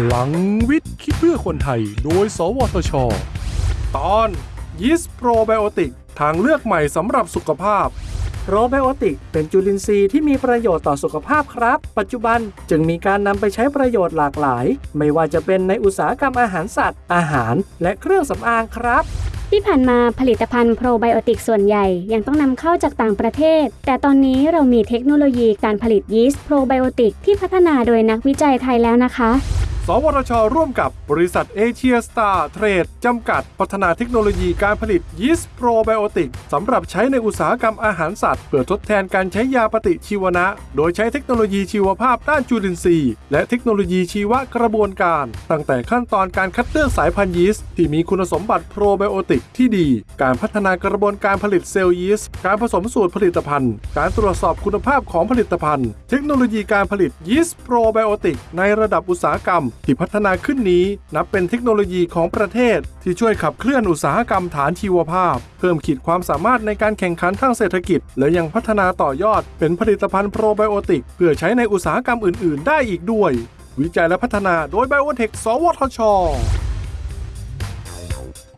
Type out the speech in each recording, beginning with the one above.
พลังวิทย์ คิดเพื่อคนไทย โดย สวทช ตอนยิสโปรไบโอติกทางเลือกใหม่สำหรับสุขภาพ โปรไบโอติกเป็นจุลินทรีย์ที่มีประโยชน์ต่อสุขภาพครับ ปัจจุบันจึงมีการนำไปใช้ประโยชน์หลากหลาย ไม่ว่าจะเป็นในอุตสาหกรรมอาหารสัตว์ อาหาร และเครื่องสำอางครับที่ผ่านมาผลิตภัณฑ์โปรไบโอติกส่วนใหญ่ยังต้องนำเข้าจากต่างประเทศ แต่ตอนนี้เรามีเทคโนโลยีการผลิตยีสต์โปรไบโอติกที่พัฒนาโดยนักวิจัยไทยแล้วนะคะ สวทช ร่วมกับบริษัทเอเชียสตาร์เทรด จำกัด พัฒนาเทคโนโลยีการผลิตยีสต์โปรไบโอติกสำหรับใช้ในอุตสาหกรรมอาหารสัตว์ เพื่อทดแทนการใช้ยาปฏิชีวนะ โดยใช้เทคโนโลยีชีวภาพด้านจุลินทรีย์ และเทคโนโลยีชีวกระบวนการ ตั้งแต่ขั้นตอนการคัดเลือกสายพันธุ์ยีสต์ที่มีคุณสมบัติโปรไบโอติกที่ดี การพัฒนากระบวนการผลิตเซลล์ยีสต์การผสมสูตรผลิตภัณฑ์ การตรวจสอบคุณภาพของผลิตภัณฑ์ เทคโนโลยีการผลิตยีสต์โปรไบโอติกในระดับอุตสาหกรรมที่พัฒนาขึ้นนี้นับเป็นเทคโนโลยีของประเทศ ที่ช่วยขับเคลื่อนอุตสาหกรรมฐานชีวภาพ เพิ่มขีดความสามารถในการแข่งขันทางเศรษฐกิจ และยังพัฒนาต่อยอดเป็นผลิตภัณฑ์โปรไบโอติก เพื่อใช้ในอุตสาหกรรมอื่น ๆ ได้อีกด้วย วิจัยและพัฒนาโดยไบโอเทคสวทช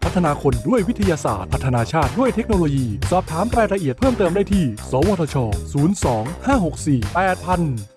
พัฒนาคนด้วยวิทยาศาสตร์ พัฒนาชาติด้วยเทคโนโลยี สอบถามรายละเอียดเพิ่มเติมได้ที่ สวทช 02 564 8000